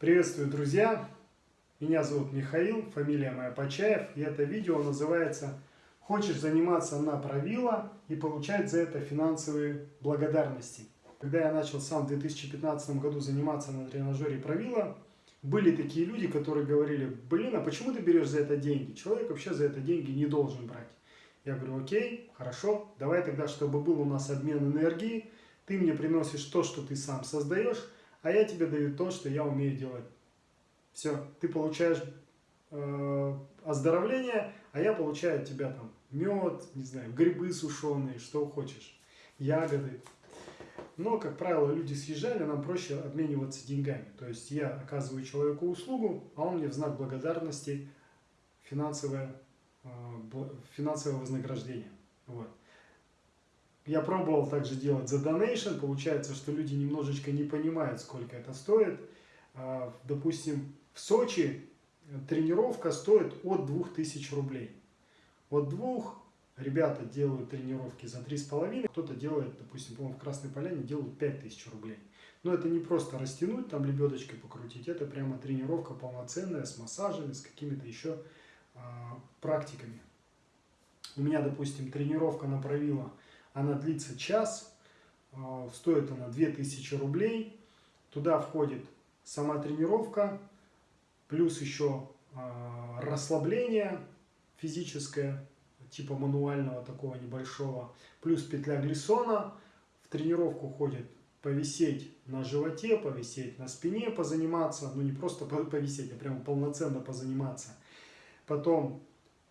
Приветствую, друзья! Меня зовут Михаил, фамилия моя Почаев, и это видео называется «Хочешь заниматься на правило и получать за это финансовые благодарности?». Когда я начал сам в 2015 году заниматься на тренажере правила, были такие люди, которые говорили, блин, а почему ты берешь за это деньги? Человек вообще за это деньги не должен брать. Я говорю, окей, хорошо, давай тогда, чтобы был у нас обмен энергии, ты мне приносишь то, что ты сам создаешь, а я тебе даю то, что я умею делать. Все, ты получаешь э, оздоровление, а я получаю от тебя там мед, не знаю, грибы сушеные, что хочешь, ягоды. Но, как правило, люди съезжали, нам проще обмениваться деньгами. То есть я оказываю человеку услугу, а он мне в знак благодарности финансовое, э, финансовое вознаграждение. Вот. Я пробовал также делать за donation, получается, что люди немножечко не понимают, сколько это стоит. А, допустим, в Сочи тренировка стоит от 2000 рублей. От двух ребята делают тренировки за 3,5, кто-то делает, допустим, по в Красной Поляне делают 5000 рублей. Но это не просто растянуть, там лебедочкой покрутить, это прямо тренировка полноценная, с массажами, с какими-то еще а, практиками. У меня, допустим, тренировка на правило – она длится час, а, стоит она 2000 рублей. Туда входит сама тренировка, плюс еще а, расслабление физическое, типа мануального такого небольшого, плюс петля глиссона. В тренировку ходит повисеть на животе, повисеть на спине, позаниматься, ну не просто повисеть, а прямо полноценно позаниматься. Потом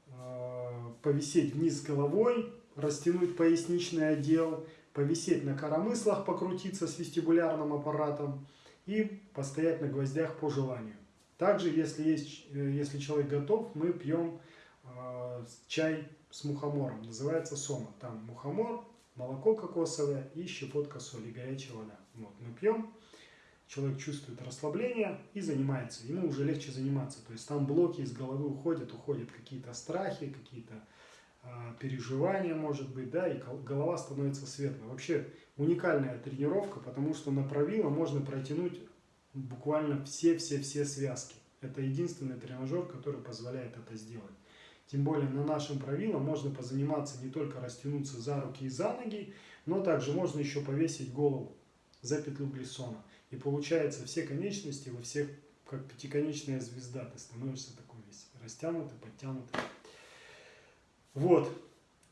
э, повисеть вниз головой, растянуть поясничный отдел, повисеть на коромыслах, покрутиться с вестибулярным аппаратом и постоять на гвоздях по желанию. Также, если, есть, э, если человек готов, мы пьем э, чай с мухомором, называется сома. Там мухомор, молоко кокосовое и щепотка соли, горячая вода. Вот, мы пьем, человек чувствует расслабление и занимается. Ему уже легче заниматься. То есть там блоки из головы уходят, уходят какие-то страхи, какие-то переживания, может быть, да, и голова становится светлой. Вообще уникальная тренировка, потому что на правило можно протянуть буквально все-все-все связки. Это единственный тренажер, который позволяет это сделать. Тем более на нашем правило можно позаниматься не только растянуться за руки и за ноги, но также можно еще повесить голову за петлю глиссона. И получается все конечности во всех, как пятиконечная звезда, ты становишься такой весь растянутый, подтянутый. Вот.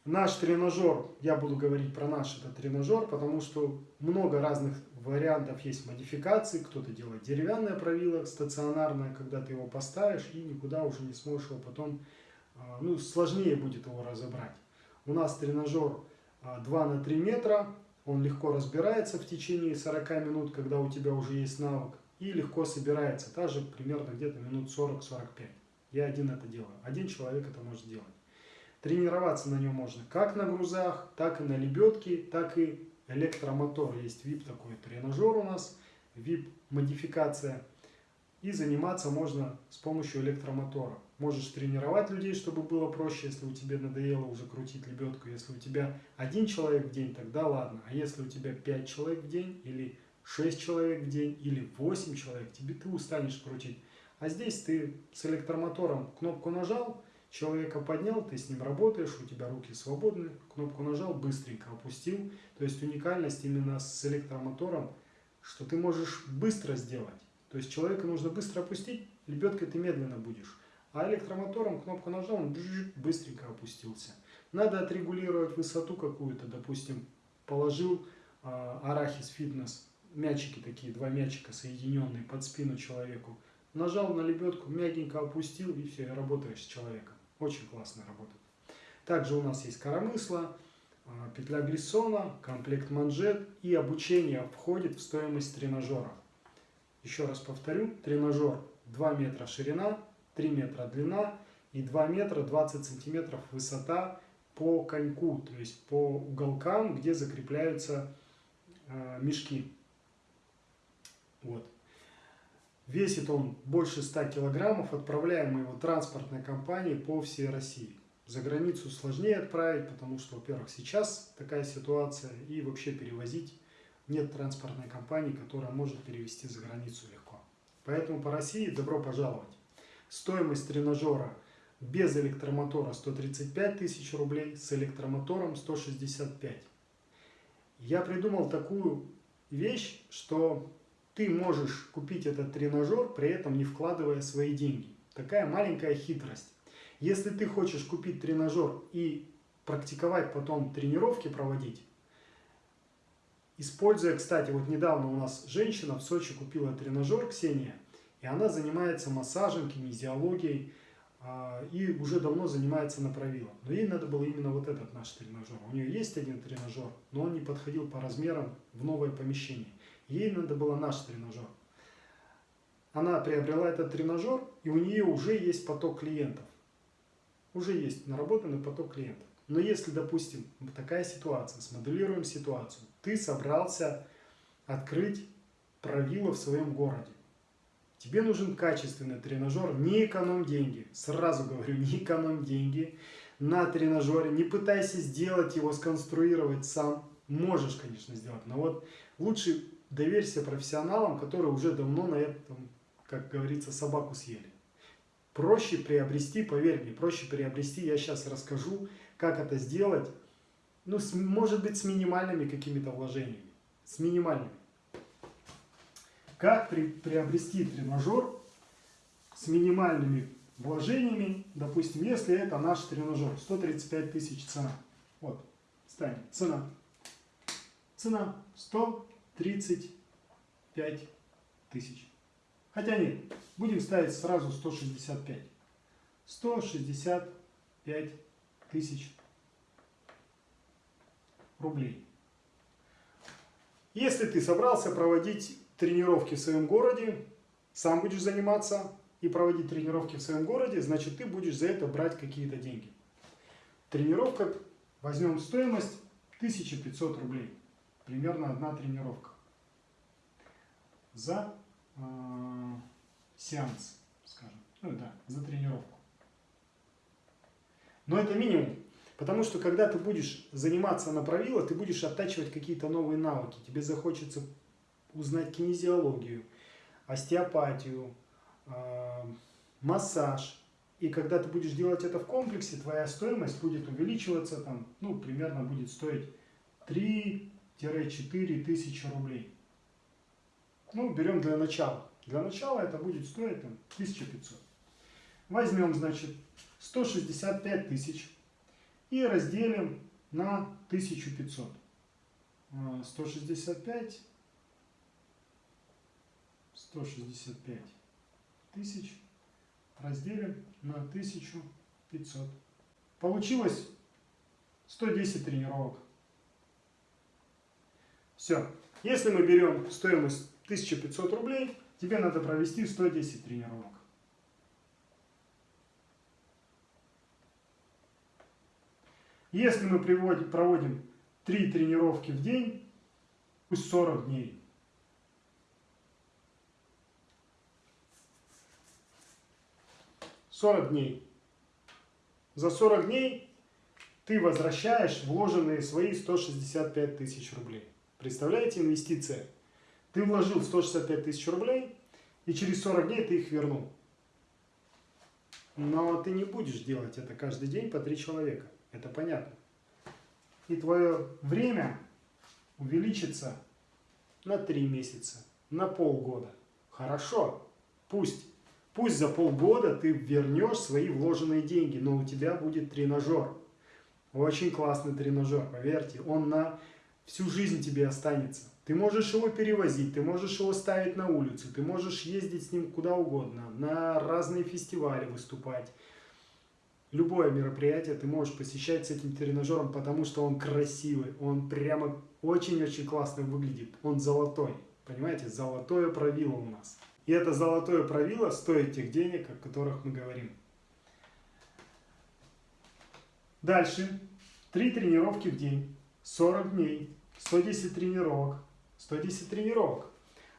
Наш тренажер, я буду говорить про наш этот тренажер, потому что много разных вариантов есть модификаций. Кто-то делает деревянное правило, стационарное, когда ты его поставишь и никуда уже не сможешь его потом, а, ну, сложнее будет его разобрать. У нас тренажер 2 а, на 3 метра, он легко разбирается в течение 40 минут, когда у тебя уже есть навык, и легко собирается, также примерно где-то минут 40-45. Я один это делаю, один человек это может делать. Тренироваться на нем можно как на грузах, так и на лебедке, так и электромотор. Есть VIP такой тренажер у нас, VIP модификация. И заниматься можно с помощью электромотора. Можешь тренировать людей, чтобы было проще, если у тебя надоело уже крутить лебедку. Если у тебя один человек в день, тогда ладно. А если у тебя 5 человек в день, или 6 человек в день, или 8 человек, тебе ты устанешь крутить. А здесь ты с электромотором кнопку нажал, Человека поднял, ты с ним работаешь, у тебя руки свободны, кнопку нажал, быстренько опустил. То есть уникальность именно с электромотором, что ты можешь быстро сделать. То есть человека нужно быстро опустить, лебедкой ты медленно будешь. А электромотором кнопку нажал, он быстренько опустился. Надо отрегулировать высоту какую-то, допустим, положил э, арахис фитнес, мячики такие, два мячика соединенные под спину человеку. Нажал на лебедку, мягенько опустил и все, и работаешь с человеком. Очень классно работает. Также у нас есть коромысло, а, петля глиссона, комплект манжет и обучение входит в стоимость тренажера. Еще раз повторю, тренажер 2 метра ширина, 3 метра длина и 2 метра 20 сантиметров высота по коньку, то есть по уголкам, где закрепляются э, мешки. Вот. Весит он больше 100 килограммов, отправляем мы его транспортной компанией по всей России. За границу сложнее отправить, потому что, во-первых, сейчас такая ситуация, и вообще перевозить нет транспортной компании, которая может перевести за границу легко. Поэтому по России добро пожаловать. Стоимость тренажера без электромотора 135 тысяч рублей, с электромотором 165. Я придумал такую вещь, что ты можешь купить этот тренажер, при этом не вкладывая свои деньги. Такая маленькая хитрость. Если ты хочешь купить тренажер и практиковать потом тренировки проводить, используя, кстати, вот недавно у нас женщина в Сочи купила тренажер, Ксения, и она занимается массажем, кинезиологией, а, и уже давно занимается на правило. Но ей надо было именно вот этот наш тренажер. У нее есть один тренажер, но он не подходил по размерам в новое помещение. Ей надо было наш тренажер. Она приобрела этот тренажер, и у нее уже есть поток клиентов. Уже есть наработанный поток клиентов. Но если, допустим, такая ситуация, смоделируем ситуацию, ты собрался открыть правило в своем городе. Тебе нужен качественный тренажер, не эконом деньги. Сразу говорю, не эконом деньги на тренажере. Не пытайся сделать его, сконструировать сам. Можешь, конечно, сделать, но вот лучше доверься профессионалам, которые уже давно на этом, как говорится, собаку съели. Проще приобрести, поверь мне, проще приобрести, я сейчас расскажу, как это сделать, ну, с, может быть, с минимальными какими-то вложениями, с минимальными. Как при, приобрести тренажер с минимальными вложениями, допустим, если это наш тренажер, 135 тысяч цена. Вот, ставим, цена. Цена 135 тысяч. Хотя нет, будем ставить сразу 165. 165 тысяч рублей. Если ты собрался проводить тренировки в своем городе, сам будешь заниматься и проводить тренировки в своем городе, значит ты будешь за это брать какие-то деньги. Тренировка, возьмем стоимость 1500 рублей. Примерно одна тренировка. За э, сеанс, скажем. Ну да, за тренировку. Но это минимум. Потому что когда ты будешь заниматься на правило, ты будешь оттачивать какие-то новые навыки. Тебе захочется узнать кинезиологию, остеопатию, э, массаж. И когда ты будешь делать это в комплексе, твоя стоимость будет увеличиваться, там, ну, примерно будет стоить 3-4 тысячи рублей. Ну, берем для начала. Для начала это будет стоить там, 1500. Возьмем, значит, 165 тысяч и разделим на 1500. 165 165 тысяч разделим на 1500. Получилось 110 тренировок. Все. Если мы берем стоимость 1500 рублей, тебе надо провести 110 тренировок. Если мы проводим 3 тренировки в день, пусть 40 дней, 40 дней. За 40 дней ты возвращаешь вложенные свои 165 тысяч рублей. Представляете инвестиция? Ты вложил 165 тысяч рублей, и через 40 дней ты их вернул. Но ты не будешь делать это каждый день по три человека. Это понятно. И твое время увеличится на 3 месяца, на полгода. Хорошо, пусть. Пусть за полгода ты вернешь свои вложенные деньги, но у тебя будет тренажер. Очень классный тренажер, поверьте. Он на всю жизнь тебе останется. Ты можешь его перевозить, ты можешь его ставить на улицу, ты можешь ездить с ним куда угодно, на разные фестивали выступать. Любое мероприятие ты можешь посещать с этим тренажером, потому что он красивый, он прямо очень-очень классно выглядит, он золотой. Понимаете, золотое правило у нас. И это золотое правило стоит тех денег, о которых мы говорим. Дальше. Три тренировки в день. 40 дней, 110 тренировок, 110 тренировок.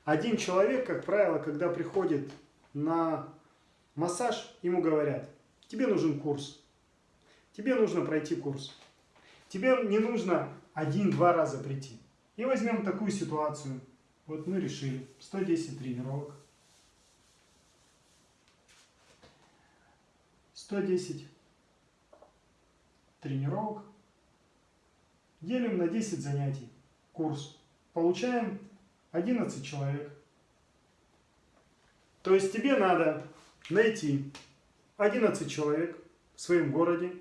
Один человек, как правило, когда приходит на массаж, ему говорят, тебе нужен курс, тебе нужно пройти курс. Тебе не нужно один-два раза прийти. И возьмем такую ситуацию. Вот мы решили 110 тренировок. 110 тренировок Делим на 10 занятий. Курс. Получаем 11 человек. То есть тебе надо найти 11 человек в своем городе,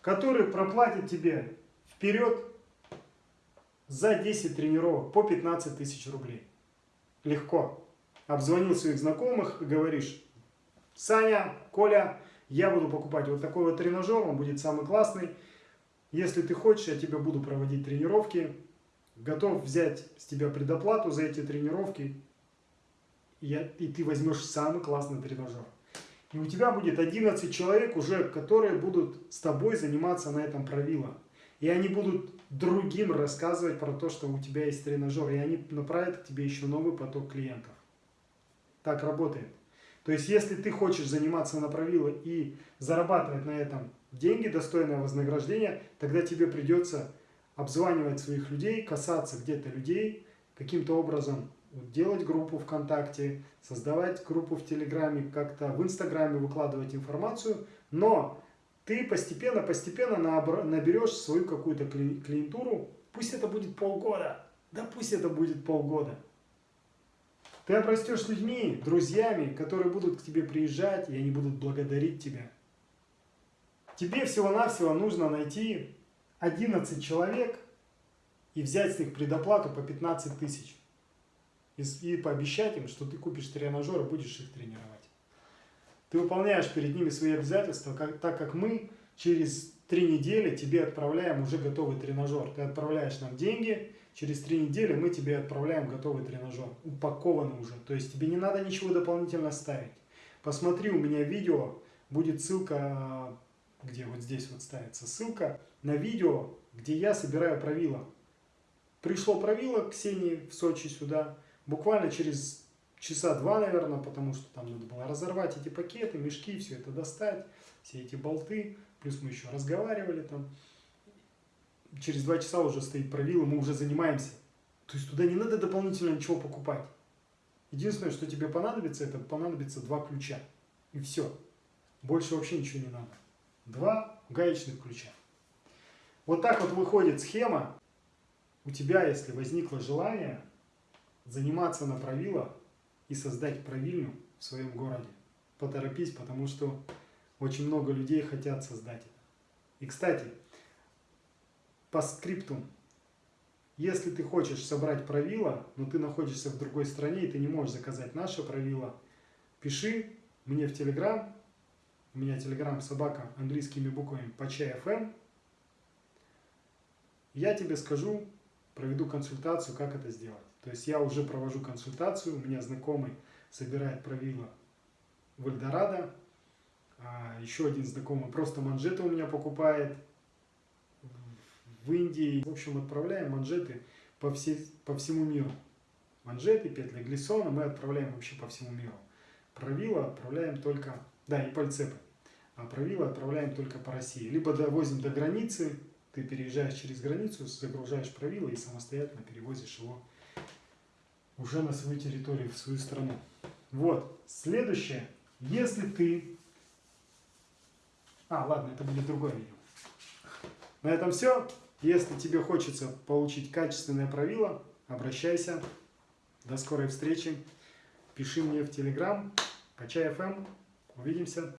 которые проплатят тебе вперед за 10 тренировок по 15 тысяч рублей. Легко. Обзвонил своих знакомых и говоришь, Саня, Коля, я буду покупать вот такой вот тренажер, он будет самый классный. Если ты хочешь, я тебе буду проводить тренировки. Готов взять с тебя предоплату за эти тренировки. Я, и ты возьмешь самый классный тренажер. И у тебя будет 11 человек уже, которые будут с тобой заниматься на этом правило. И они будут другим рассказывать про то, что у тебя есть тренажер. И они направят к тебе еще новый поток клиентов. Так работает. То есть, если ты хочешь заниматься на правило и зарабатывать на этом деньги, достойное вознаграждение, тогда тебе придется обзванивать своих людей, касаться где-то людей, каким-то образом делать группу ВКонтакте, создавать группу в Телеграме, как-то в Инстаграме выкладывать информацию, но ты постепенно-постепенно наберешь свою какую-то клиентуру, пусть это будет полгода, да пусть это будет полгода. Ты обрастешь людьми, друзьями, которые будут к тебе приезжать, и они будут благодарить тебя. Тебе всего-навсего нужно найти 11 человек и взять с них предоплату по 15 тысяч. И, и пообещать им, что ты купишь тренажер и будешь их тренировать. Ты выполняешь перед ними свои обязательства, как, так как мы через три недели тебе отправляем уже готовый тренажер. Ты отправляешь нам деньги, через три недели мы тебе отправляем готовый тренажер, упакованный уже. То есть тебе не надо ничего дополнительно ставить. Посмотри, у меня видео, будет ссылка, где вот здесь вот ставится ссылка на видео, где я собираю правила. Пришло правило Ксении в Сочи сюда, буквально через часа два, наверное, потому что там надо было разорвать эти пакеты, мешки, все это достать, все эти болты, плюс мы еще разговаривали там через два часа уже стоит правило, мы уже занимаемся. То есть туда не надо дополнительно ничего покупать. Единственное, что тебе понадобится, это понадобится два ключа. И все. Больше вообще ничего не надо. Два гаечных ключа. Вот так вот выходит схема. У тебя, если возникло желание заниматься на правило и создать правильню в своем городе, поторопись, потому что очень много людей хотят создать это. И, кстати, по скрипту. Если ты хочешь собрать правила, но ты находишься в другой стране и ты не можешь заказать наше правило, пиши мне в Телеграм. У меня Телеграм собака английскими буквами по FM. Я тебе скажу, проведу консультацию, как это сделать. То есть я уже провожу консультацию, у меня знакомый собирает правила в Эльдорадо, а еще один знакомый просто манжеты у меня покупает, в Индии. В общем, отправляем манжеты по, все, по всему миру. Манжеты, петли глиссона мы отправляем вообще по всему миру. Правила отправляем только, да, и пальцепы. А правила отправляем только по России. Либо довозим до границы, ты переезжаешь через границу, загружаешь правила и самостоятельно перевозишь его уже на свою территорию, в свою страну. Вот, следующее. Если ты... А, ладно, это будет другое видео. На этом все. Если тебе хочется получить качественное правило, обращайся. До скорой встречи. Пиши мне в Телеграм. Качай FM. Увидимся.